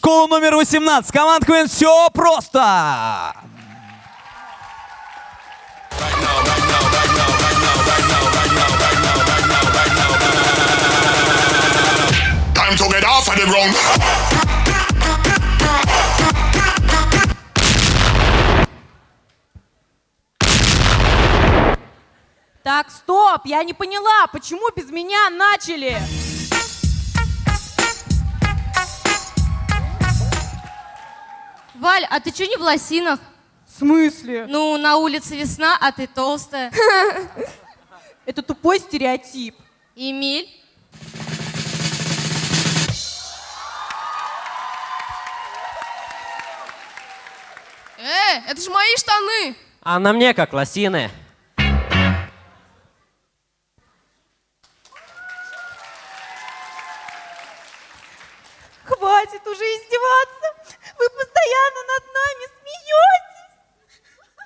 школу номер 18. Команда КВН «Все просто». Time to get off of the ground. Так, стоп, я не поняла, почему без меня начали? Валь, а ты что не в лосинах? В смысле? Ну, на улице весна, а ты толстая. Это тупой стереотип. Эмиль? Э, это же мои штаны! А на мне как лосины. Хватит уже издеваться. Вы постоянно над нами смеетесь.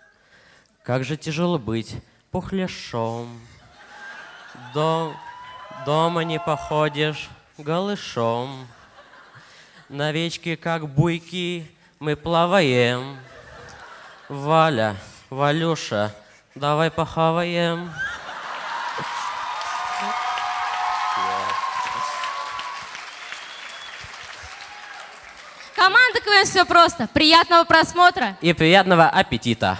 Как же тяжело быть пухляшом. До... Дома не походишь голышом. На речке, как буйки, мы плаваем. Валя, Валюша, давай похаваем. Команда КВН все просто. Приятного просмотра. И приятного аппетита.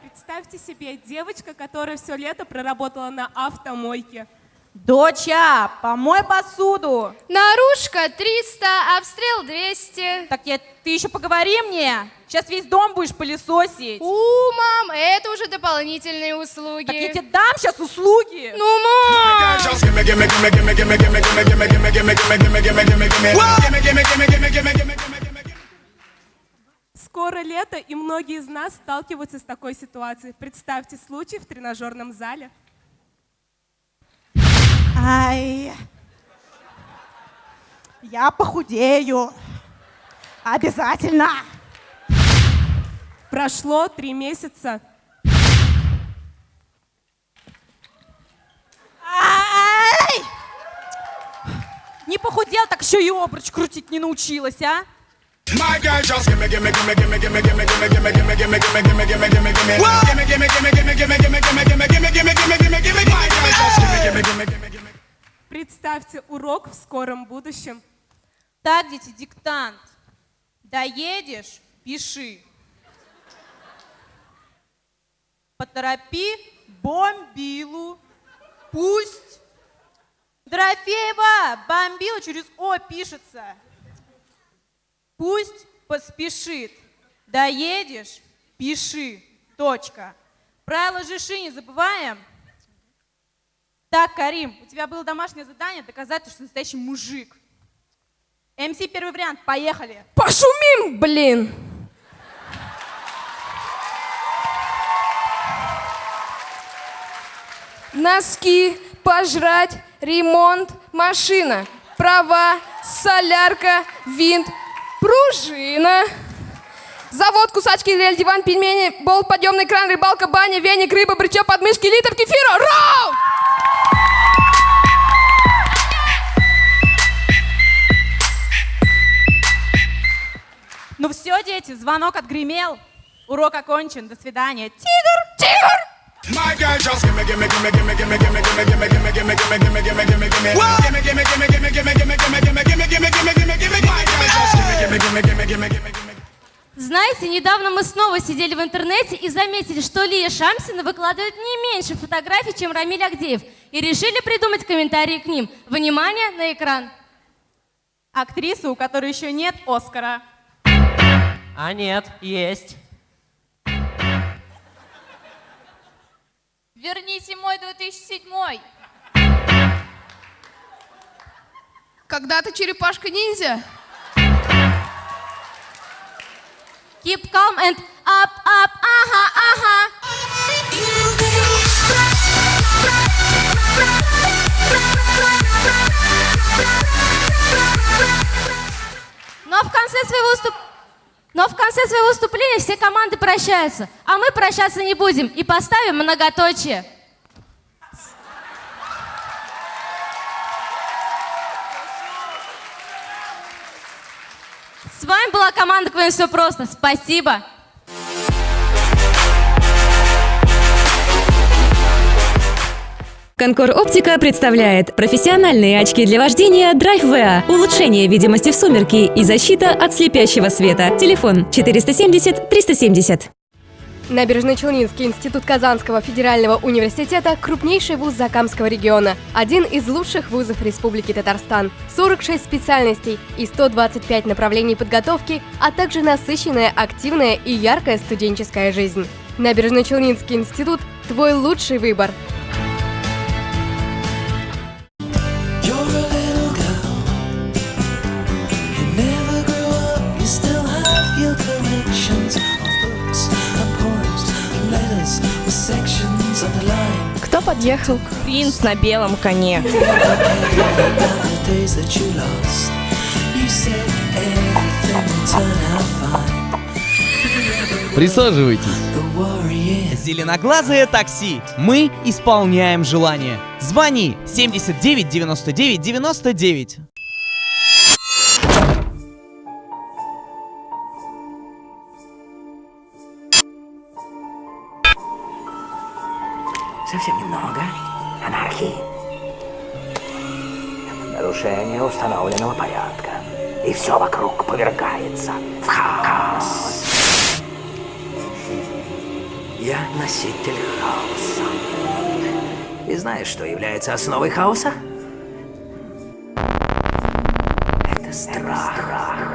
Представьте себе девочка, которая все лето проработала на автомойке. Доча, помой посуду. Наружка 300, обстрел 200. Так я, ты еще поговори мне. Сейчас весь дом будешь пылесосить. У, мам, это уже дополнительные услуги. Так я тебе дам сейчас услуги. Ну, мам. Скоро лето, и многие из нас сталкиваются с такой ситуацией. Представьте случай в тренажерном зале. Ай, я похудею. Обязательно. Прошло три месяца. Ай! Не похудел, так еще и обруч крутить не научилась, а? My girl just gimme, gimme, gimme, gimme, gimme, gimme, gimme, gimme, gimme, gimme, gimme, gimme, gimme, gimme, gimme. Gimme, gimme, gimme, gimme, gimme, gimme, gimme, gimme, gimme, gimme, gimme, gimme, gimme. My girl just gimme, gimme, gimme, gimme, gimme. Представьте урок в скором будущем. Так, дети, диктант. Доедешь, пиши. Поторопи бомбилу. Пусть. Дорофеева, бомбила через О пишется. Пусть поспешит. Доедешь, пиши. Точка. Правила ЖИШИ не забываем. Так, Карим, у тебя было домашнее задание доказать, что ты настоящий мужик. МС первый вариант, поехали. Пошумим, блин! Носки, пожрать, ремонт, машина, права, солярка, винт, пружина. Завод, кусачки, лель, диван, пельмени, болт, подъемный кран, рыбалка, баня, веник, рыба, брючок, подмышки, литр кефира. Рау! Ну все, дети, звонок отгремел. Урок окончен. До свидания. Тигр! Тигр! My girl just gimme, gimme, gimme, gimme, gimme, gimme, gimme, gimme, gimme, gimme, gimme, gimme, gimme, gimme, gimme. Gimme, gimme, gimme, gimme, gimme, gimme, gimme, gimme, gimme, gimme, gimme, gimme, gimme. My girl just gimme, gimme, gimme, gimme, gimme, gimme, gimme. Знаете, недавно мы снова сидели в интернете и заметили, что Лия Шамсина выкладывает не меньше фотографий, чем Рамиль Агдеев. И решили придумать комментарии к ним. Внимание на экран. Актриса, у которой еще нет Оскара. А нет, есть. Верните мой 2007. Когда-то черепашка-ниндзя. Keep calm and up, up, ага, ага. Но в конце своего выступ... Но в конце своего выступления все команды прощаются, а мы прощаться не будем и поставим многоточие. С вами была команда КВН «Все просто». Спасибо. Конкор Оптика представляет профессиональные очки для вождения Drive VA, улучшение видимости в сумерки и защита от слепящего света. Телефон 470 370. Набережно-Челнинский институт Казанского федерального университета – крупнейший вуз Закамского региона, один из лучших вузов Республики Татарстан, 46 специальностей и 125 направлений подготовки, а также насыщенная, активная и яркая студенческая жизнь. Набережно-Челнинский институт – твой лучший выбор. Everything would turn out fine. Присаживайтесь. Зеленоглазое такси. Мы исполняем желание. Звони 79 99 99. Совсем немного анархии. Нарушение установленного порядка. И все вокруг повергается в хаос. Я носитель хаоса. И знаешь, что является основой хаоса? Это страх.